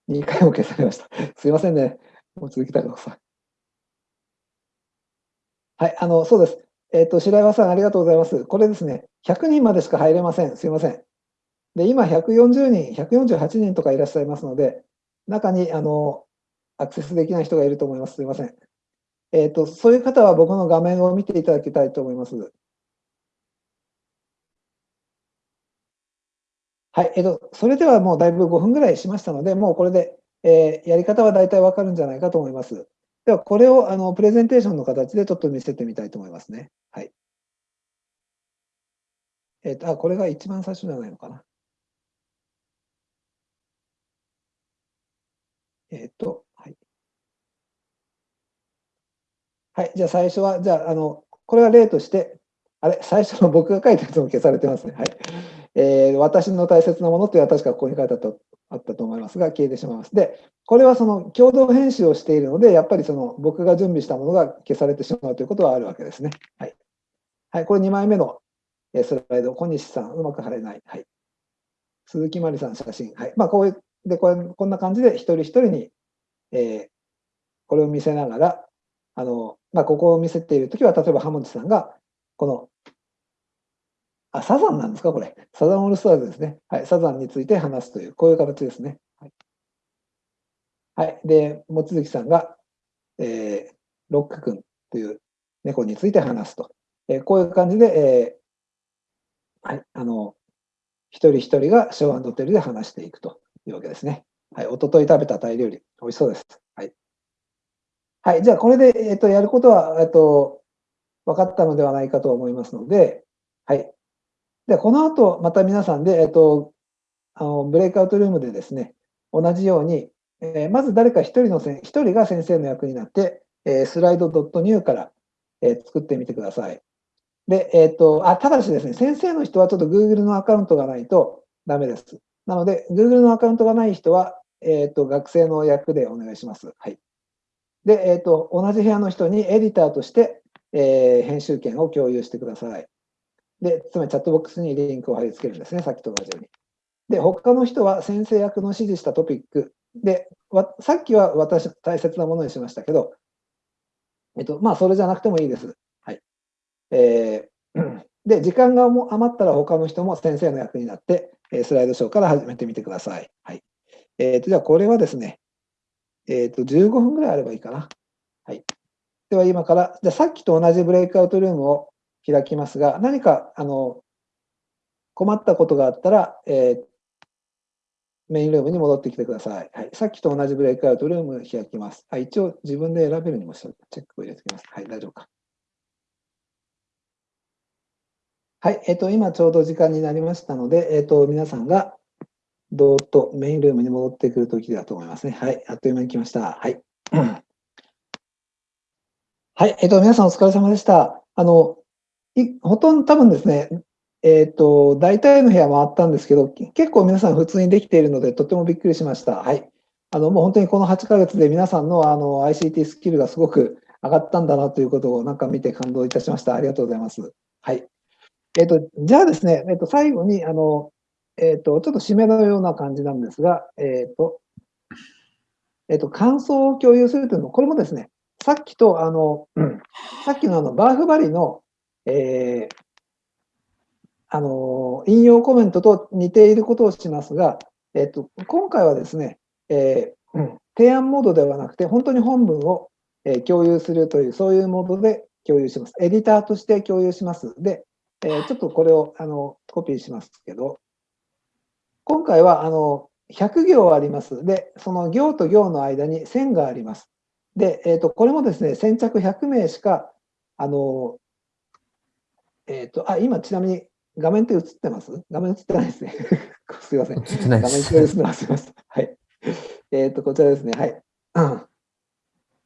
2回も消されました。すいませんね。もう続きたいください。はい、あの、そうです。えっ、ー、と、白岩さん、ありがとうございます。これですね、100人までしか入れません。すいません。で、今、140人、148人とかいらっしゃいますので、中に、あの、アクセスできない人がいると思います。すいません。えっ、ー、と、そういう方は僕の画面を見ていただきたいと思います。はい、えっ、ー、と、それではもうだいぶ5分ぐらいしましたので、もうこれで、えやり方は大体わかるんじゃないかと思います。では、これをあのプレゼンテーションの形でちょっと見せてみたいと思いますね。はい。えっ、ー、と、あ、これが一番最初じゃないのかな。えっ、ー、と、はい。はい、じゃあ最初は、じゃあ、あの、これは例として、あれ、最初の僕が書いたやつも消されてますね。はい。えー、私の大切なものっていうのは確かここに書いてあったあったと思いますが、消えてしまいます。で、これはその共同編集をしているので、やっぱりその僕が準備したものが消されてしまうということはあるわけですね。はい。はい、これ2枚目のスライド、小西さん、うまく貼れない。はい。鈴木まりさん、写真。はい。まあ、こういう、で、これ、こんな感じで一人一人に、えー、これを見せながら、あの、まあ、ここを見せているときは、例えば、ハモンチさんが、この、あ、サザンなんですか、これ。サザンオールスターズですね。はい。サザンについて話すという、こういう形ですね。はい。はい、で、望月さんが、えー、ロック君という猫について話すと。えー、こういう感じで、えー、はい、あの、一人一人がショーテルで話していくというわけですね。はい、おととい食べたタイ料理、美味しそうです。はい。はい、じゃあこれで、えっ、ー、と、やることは、えっ、と、分かったのではないかと思いますので、はい。で、この後、また皆さんで、えっ、と、あの、ブレイクアウトルームでですね、同じように、えー、まず誰か一人のせん、一人が先生の役になって、えー、スライド .new から、えー、作ってみてください。で、えっ、と、あ、ただしですね、先生の人はちょっと Google のアカウントがないとダメです。なので、Google のアカウントがない人は、えっ、と、学生の役でお願いします。はい。で、えっ、と、同じ部屋の人にエディターとして、え編集権を共有してください。で、つまりチャットボックスにリンクを貼り付けるんですね、さっきと同じように。で、他の人は先生役の指示したトピックで、さっきは私、大切なものにしましたけど、えっと、まあ、それじゃなくてもいいです。はい。えー、で、時間が余ったら他の人も先生の役になって、スライドショーから始めてみてください。はい。えっ、ー、と、じゃあこれはですね、えっ、ー、と、15分ぐらいあればいいかな。はい。では今から、じゃあさっきと同じブレイクアウトルームを開きますが、何か、あの、困ったことがあったら、えー、メインルームに戻ってきてください。はい、さっきと同じブレイクアウトルーム開きます。はい、一応自分で選べるにもチェックを入れておきます。はい、大丈夫か。はい、えっ、ー、と、今ちょうど時間になりましたので、えっ、ー、と、皆さんがどーっとメインルームに戻ってくるときだと思いますね。はい、あっという間に来ました。はい。はい、えっ、ー、と、皆さんお疲れ様でした。あの、ほとんど多分ですね、えっ、ー、と、大体の部屋回ったんですけど、結構皆さん普通にできているので、とてもびっくりしました。はい。あの、もう本当にこの8ヶ月で皆さんのあの ICT スキルがすごく上がったんだなということをなんか見て感動いたしました。ありがとうございます。はい。えっ、ー、と、じゃあですね、えっ、ー、と、最後に、あの、えっ、と、ちょっと締めのような感じなんですが、えっ、と、えっ、と、感想を共有するというのも、これもですね、さっきと、あの、さっきのあの、バーフバリの、えー、あの、引用コメントと似ていることをしますが、えっと、今回はですね、えー、うん、提案モードではなくて、本当に本文を、えー、共有するという、そういうモードで共有します。エディターとして共有します。で、えー、ちょっとこれをあのコピーしますけど、今回はあの100行あります。で、その行と行の間に線があります。で、えーと、これもですね、先着100名しか、あの、えっ、ー、と、あ、今ちなみに画面って映ってます？画面映ってないですね。すいません。映ってないです。画面共有するの忘れました。はい。えっ、ー、と、こちらですね。はい。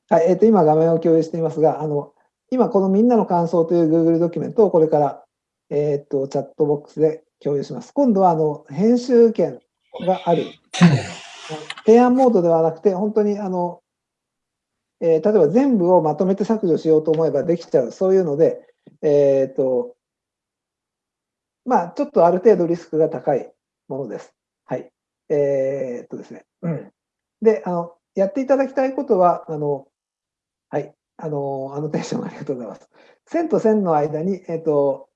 はい、えっ、ー、と、今画面を共有していますが、あの、今このみんなの感想という Google ドキュメントをこれから、えっ、ー、と、チャットボックスで共有します。今度は、あの、編集権がある。提案モードではなくて、本当に、あの、えー、例えば全部をまとめて削除しようと思えばできちゃう、そういうので、えっ、と、まあ、ちょっとある程度リスクが高いものです。はい。えー、っとですね。うん。で、あの、やっていただきたいことは、あの、はい。あの、アノテーションありがとうございます。線と線の間に、えっと、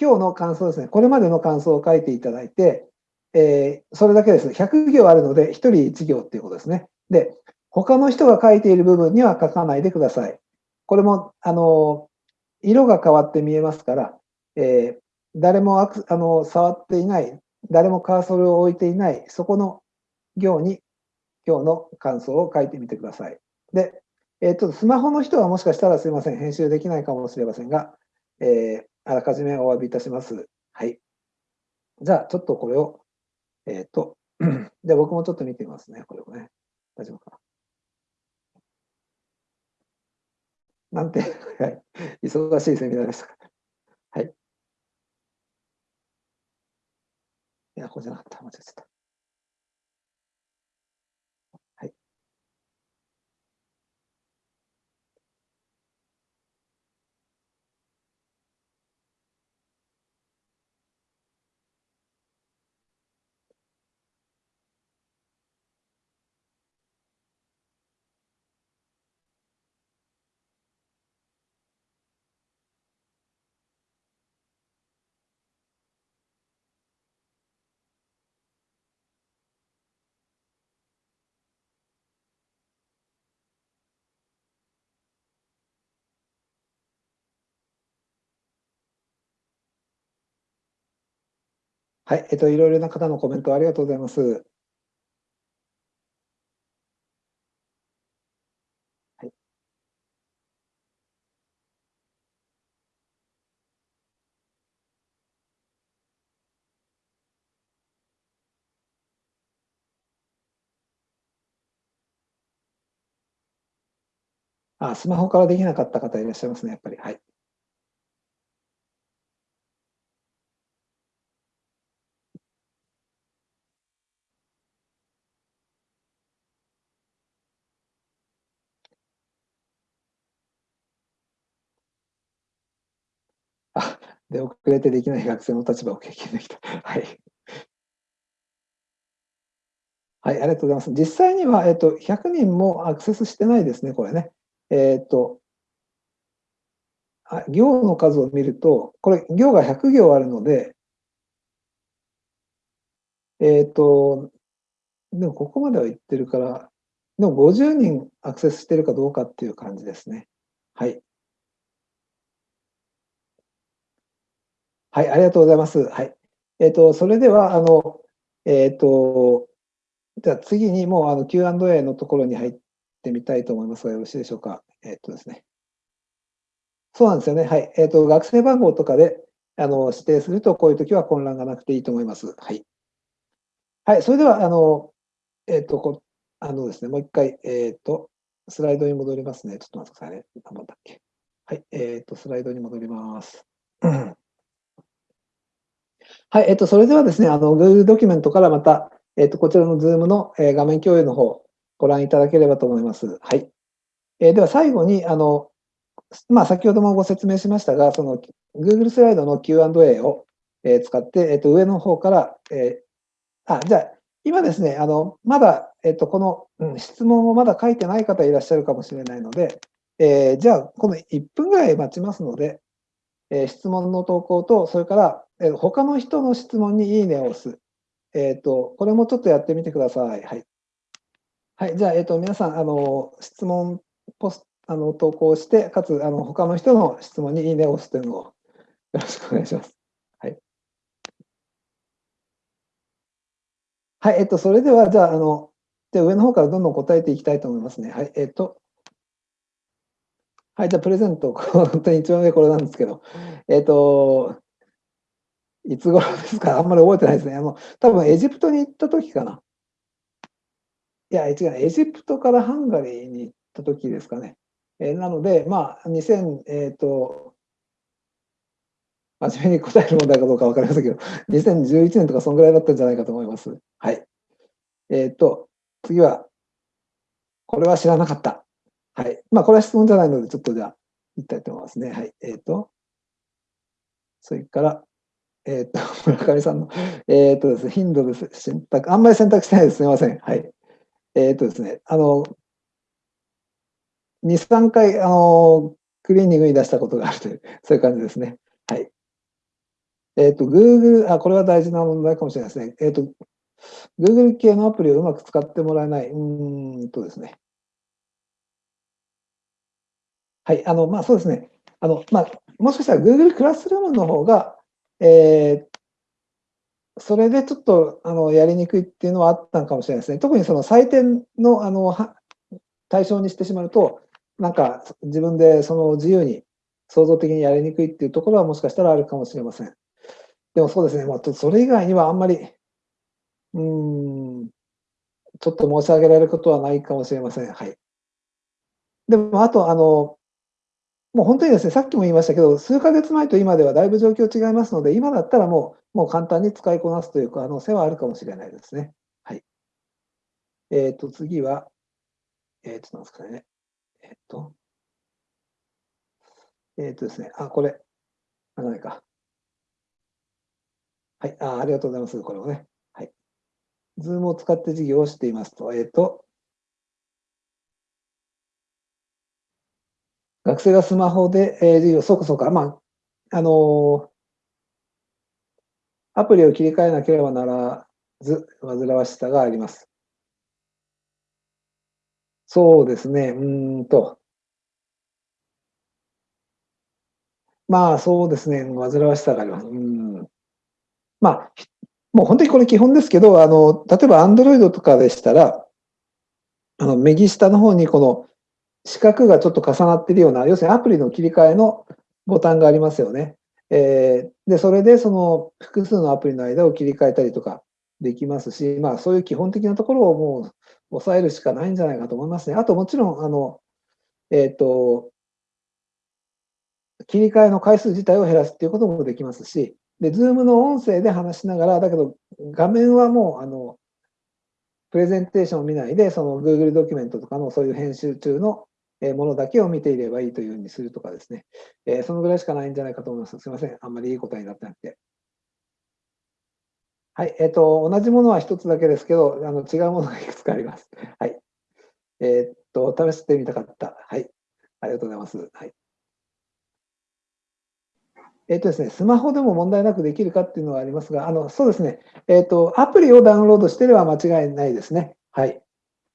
今日の感想ですね。これまでの感想を書いていただいて、えー、それだけです。100行あるので、1人1行っていうことですね。で、他の人が書いている部分には書かないでください。これも、あの、色が変わって見えますから、えー、誰もあの触っていない、誰もカーソルを置いていない、そこの行に今日の感想を書いてみてください。で、えっ、と、スマホの人はもしかしたらすいません、編集できないかもしれませんが、えー、あらかじめお詫びいたします。はい。じゃあ、ちょっとこれを、えっ、ー、と、じゃあ僕もちょっと見てみますね、これをね。大丈夫かな？なんて、はい、忙しいセミナーでしたか。はい。いや、ここじゃなかった。間違えちゃった。はい。はい、えっと、いろいろな方のコメントありがとうございます。あ、スマホからできなかった方いらっしゃいますね、やっぱり。はい。あ、で、遅れてできない学生の立場を経験できた。はい。はい、ありがとうございます。実際には、えっと、100人もアクセスしてないですね、これね。えっと、あ行の数を見ると、これ、行が100行あるので、えっと、でもここまでは言ってるから、でも50人アクセスしてるかどうかっていう感じですね。はい。はい、ありがとうございます。はい。えっと、それでは、あの、えっと、じゃあ次にもうあの Q&A のところに入ってみたいと思いますが、よろしいでしょうか。えっとですね。そうなんですよね。はい。えっと、学生番号とかであの指定すると、こういう時は混乱がなくていいと思います。はい。はい。それでは、あの、えっと、こあのですね、もう一回、えっと、スライドに戻りますね。ちょっと待ってくださいね。何だったっけ。はい。えっと、スライドに戻ります。はい。えっと、それではですね、あの、Google ドキュメントからまた、えっと、こちらの Zoom の、えー画面共有の方、ご覧いただければと思います。はい。えーでは、最後に、あの、まあ、先ほどもご説明しましたが、その Google スライドの Q&A を、えー使って、えっと、上の方から、えーあ、じゃあ、今ですね、あの、まだ、えっと、この、うん質問をまだ書いてない方いらっしゃるかもしれないので、えーじゃあ、この1分ぐらい待ちますので、えー質問の投稿と、それから、えー他の人の質問にいいねを押す。えっ、と、これもちょっとやってみてください。はい。はい。じゃあ、えっ、と、皆さん、あの、質問、ポスあの、投稿して、かつ、あの、他の人の質問にいいねを押すというのをよろしくお願いします。はい。はい。えっ、と、それでは、じゃあ、あの、で上の方からどんどん答えていきたいと思いますね。はい。えっ、と、はい。じゃあ、プレゼント、本当に一番上これなんですけど、えっ、と、いつ頃ですか？あんまり覚えてないですね。あの、多分エジプトに行った時かな。いや、違う、エジプトからハンガリーに行った時ですかね。えーなので、まあ、2000、えっ、と、真面目に答える問題かどうかわかりませんけど、2011年とかそんぐらいだったんじゃないかと思います。はい。えっ、と、次は、これは知らなかった。はい。まあ、これは質問じゃないので、ちょっとじゃあ、言いたいと思いますね。はい。えっ、と、それから、えっ、と、村上さんの、えっ、とですね、頻度です。選択、あんまり選択してないです。すみません。はい。えっ、とですね、あの、2、3回、あの、クリーニングに出したことがあるという、そういう感じですね。はい。えっ、と、Google、あ、これは大事な問題かもしれないですね。えっ、と、Google 系のアプリをうまく使ってもらえない。うんとですね。はい。あの、まあ、そうですね。あの、まあ、もしかしたら Google クラスルームの方が、えーそれでちょっとあのやりにくいっていうのはあったのかもしれないですね。特にその採点のあの対象にしてしまうと、なんか自分でその自由に創造的にやりにくいっていうところはもしかしたらあるかもしれません。でもそうですね、まあ、それ以外にはあんまり、うん、ちょっと申し上げられることはないかもしれません。はい。でも、あと、あの、もう本当にですね、さっきも言いましたけど、数ヶ月前と今ではだいぶ状況違いますので、今だったらもう、もう簡単に使いこなすという可能性はあるかもしれないですね。はい。えっ、と、次は、えっ、と、なんですかね。えっ、と、えっ、とですね、あ、これ、あ、ないか。はい、あ、ありがとうございます。これをね。はい。ズームを使って授業をしていますと、えっ、と、学生がスマホで、えー授業、そうかそうか、まあ、あのアプリを切り替えなければならず、煩わしさがあります。そうですね、うんと。まあ、そうですね、煩わしさがあります。うん。まあ、もう本当にこれ基本ですけど、あの、例えば Android とかでしたら、あの、右下の方にこの四角がちょっと重なっているような、要するにアプリの切り替えのボタンがありますよね。えーで、それでその複数のアプリの間を切り替えたりとかできますし、まあそういう基本的なところをもう抑えるしかないんじゃないかと思いますね。あともちろん、あの、えっ、と、切り替えの回数自体を減らすっていうこともできますし、で、Zoom の音声で話しながら、だけど画面はもう、あの、プレゼンテーションを見ないで、その Google ドキュメントとかのそういう編集中のものだけを見ていればいいというふうにするとかですね、えーそのぐらいしかないんじゃないかと思います。すみません。あんまりいい答えになってなくて。はい、えっ、ー、と、同じものは一つだけですけど、あの違うものがいくつかあります。はい。えっ、と、試してみたかった。はい。ありがとうございます。はい。えっ、とですね、スマホでも問題なくできるかっていうのはありますが、あの、そうですね、えっ、と、アプリをダウンロードしてれば間違いないですね。はい。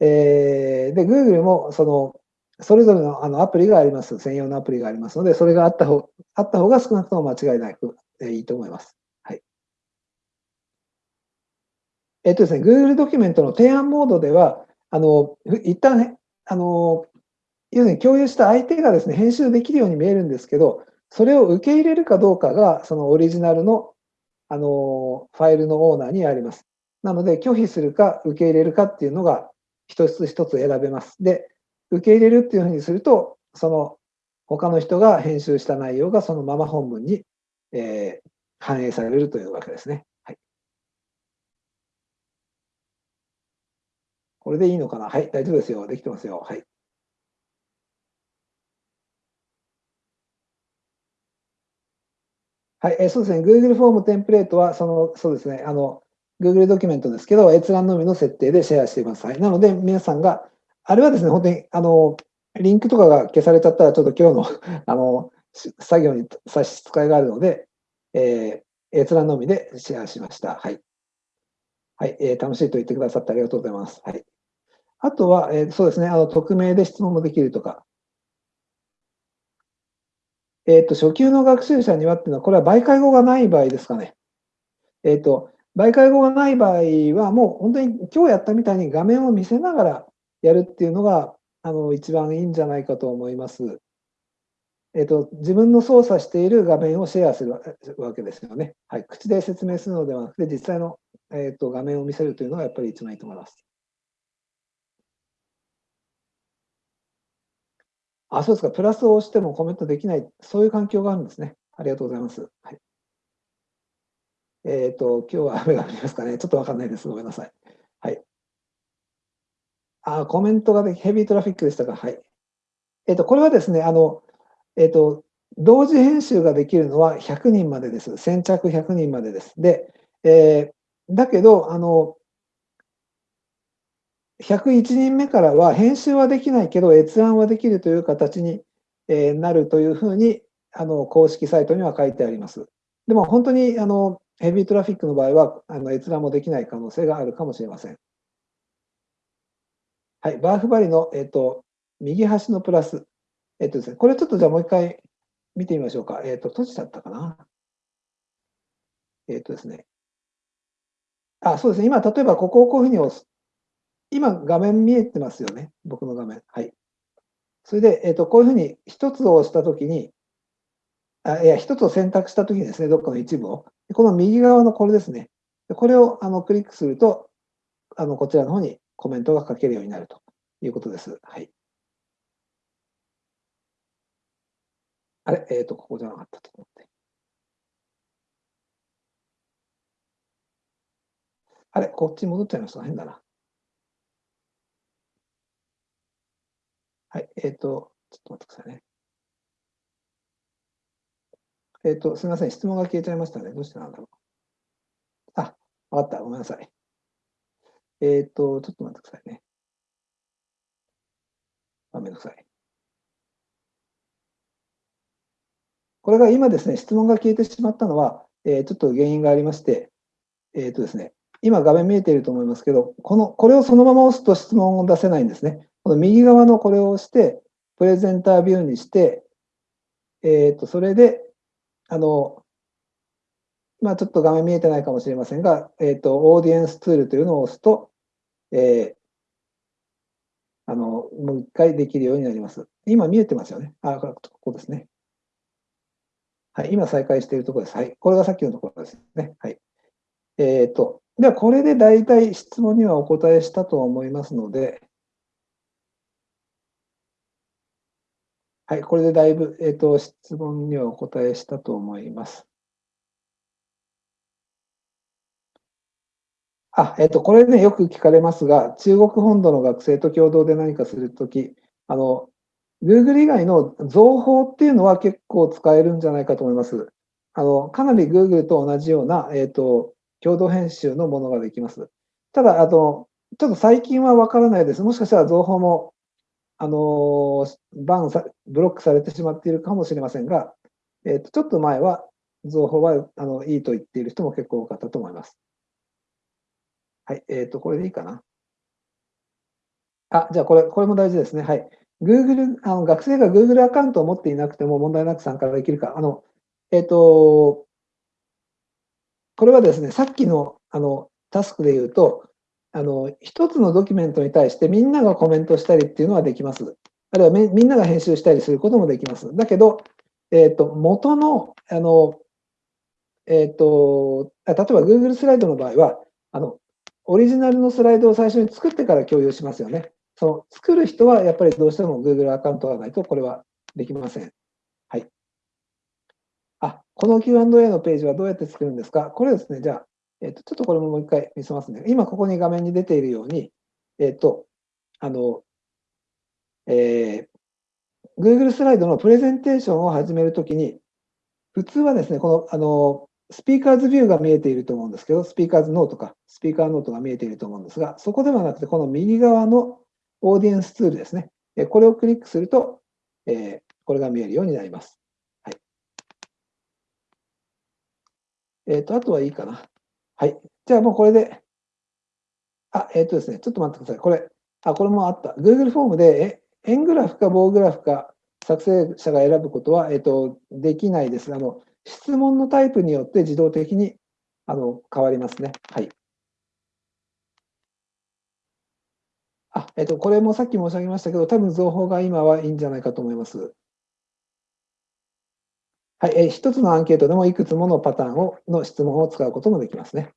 えー、で、Google も、その、それぞれのあのアプリがあります。専用のアプリがありますので、それがあった方あった方が少なくとも間違いなく、え、いいと思います。はい。えっ、とですね、Google ドキュメントの提案モードでは、あの、一旦ね、あの、要するに共有した相手がですね、編集できるように見えるんですけど、それを受け入れるかどうかが、そのオリジナルの、あの、ファイルのオーナーにあります。なので、拒否するか受け入れるかっていうのが、一つ一つ選べます。で、受け入れるっていうふうにすると、その他の人が編集した内容がそのまま本文に、えー、反映されるというわけですね。はい。これでいいのかな？はい、大丈夫ですよ。できてますよ。はい。はい、えそうですね。Google フォームテンプレートは、その、そうですね。あの、Google ドキュメントですけど、閲覧のみの設定でシェアしています。はい。なので、皆さんが、あれはですね、本当に、あの、リンクとかが消されちゃったら、ちょっと今日の あの、作業に差し支えがあるので、えー、閲覧のみでシェアしました。はい。はい、えー、楽しいと言ってくださってありがとうございます。はい。あとは、えー、そうですね、あの、匿名で質問もできるとか。えっ、ー、と、初級の学習者にはっていうのは、これは媒介語がない場合ですかね。えっ、と、媒介語がない場合は、もう本当に今日やったみたいに画面を見せながらやるっていうのが、あの、一番いいんじゃないかと思います。えっ、と、自分の操作している画面をシェアするわけですよね。はい。口で説明するのではなくて、実際の、えっ、と、画面を見せるというのがやっぱり一番いいと思います。あ、そうですか。プラスを押してもコメントできない、そういう環境があるんですね。ありがとうございます。はい。えっ、と、今日は雨が降りますかね。ちょっとわかんないです。ごめんなさ。い。あ、コメントがでヘビートラフィックでしたか。はい。えっ、と、これはですね、あの、えっ、と、同時編集ができるのは100人までです。先着100人までです。で、えー、だけど、あの、101人目からは編集はできないけど閲覧はできるという形になるというふうにあの公式サイトには書いてあります。でも本当にあのヘビートラフィックの場合はあの閲覧もできない可能性があるかもしれません。はい、バーフバリの、えっと、右端のプラス。えっとですね、これちょっとじゃあもう一回見てみましょうか。えっと、閉じちゃったかな。えっとですね。あ、そうですね。今、例えばここをこういうふうに押す。今、画面見えてますよね。僕の画面。はい。それで、えっと、こういうふうに一つを押したときに、あいや、一つを選択したときにですね、どっかの一部を。この右側のこれですね。これをあのクリックすると、あのこちらの方にコメントが書けるようになるということです。はい。あれ？えっ、ー、と、ここじゃなかったと思って。あれ？こっち戻っちゃいました。変だな。はい。えっ、ー、と、ちょっと待ってくださいね。えっ、ー、と、すみません。質問が消えちゃいましたね。どうしてなんだろう。あ、わかった。ごめんなさい。えっ、ー、と、ちょっと待ってくださいね。あ、めんどくさい。これが今ですね、質問が消えてしまったのは、えー、ちょっと原因がありまして、えっ、ー、とですね、今画面見えていると思いますけど、この、これをそのまま押すと質問を出せないんですね。この右側のこれを押して、プレゼンタービューにして、えっ、ー、と、それで、あの、まあ、ちょっと画面見えてないかもしれませんが、えっ、ー、と、オーディエンスツールというのを押すと、えー、あの、もう一回できるようになります。今見えてますよね。あ、ここですね。はい、今再開しているところです。はい、これがさっきのところですね。はい。えっ、ー、と、ではこれで大体質問にはお答えしたと思いますので、はい、これでだいぶ、えっ、ー、と、質問にはお答えしたと思います。あ、えっ、と、これね、よく聞かれますが、中国本土の学生と共同で何かするとき、あの、Google 以外の情報っていうのは結構使えるんじゃないかと思います。あの、かなり Google と同じような、えっ、と、共同編集のものができます。ただ、あの、ちょっと最近はわからないです。もしかしたら情報も、あの、バンさ、ブロックされてしまっているかもしれませんが、えっ、と、ちょっと前は、情報は、あの、いいと言っている人も結構多かったと思います。はい、えっ、と、これでいいかな。あ、じゃあこれ、これも大事ですね。はい。Google、あの学生が Google アカウントを持っていなくても問題なく参加できるか。あの、えっ、と、これはですね、さっきのあのタスクで言うと、あの、一つのドキュメントに対してみんながコメントしたりっていうのはできます。あるいはみんなが編集したりすることもできます。だけど、えっ、ー、と、元の、あの、えっ、ー、と、例えば Google スライドの場合は、あの、オリジナルのスライドを最初に作ってから共有しますよね。その作る人はやっぱりどうしても Google アカウントがないとこれはできません。はい。あ、この Q&A のページはどうやって作るんですか？これですね、じゃあ、えっ、ー、と、ちょっとこれももう一回見せますね。今ここに画面に出ているように、えっ、ー、と、あの、えー、Google スライドのプレゼンテーションを始めるときに、普通はですね、この、あの、スピーカーズビューが見えていると思うんですけど、スピーカーズノートか、スピーカーノートが見えていると思うんですが、そこではなくて、この右側のオーディエンスツールですね。これをクリックすると、えこれが見えるようになります。はい。えっ、ー、と、あとはいいかな。はい。じゃあもうこれで、あ、えっ、ー、とですね、ちょっと待ってください。これ、あ、これもあった。Google フォームで、円グラフか棒グラフか作成者が選ぶことは、えっ、ー、と、できないです。あの、質問のタイプによって自動的にあの変わりますね。はい。あ、えっと、これもさっき申し上げましたけど、多分情報が今はいいんじゃないかと思います。はい、え一つのアンケートでもいくつものパターンをの質問を使うこともできますね。